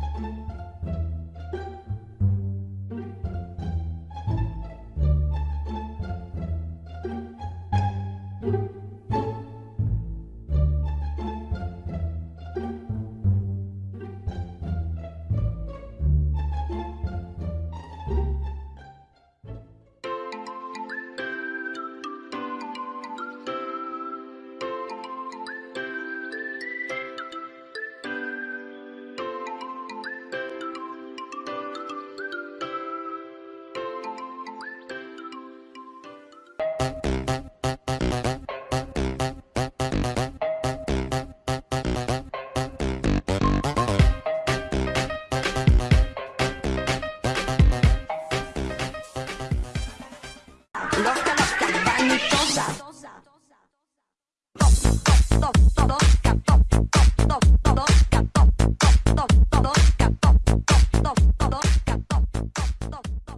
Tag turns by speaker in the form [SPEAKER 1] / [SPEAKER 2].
[SPEAKER 1] thank you stop, todo